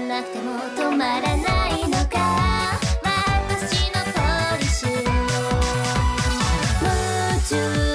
なくても止まらないのか。私のポリシーを。夢中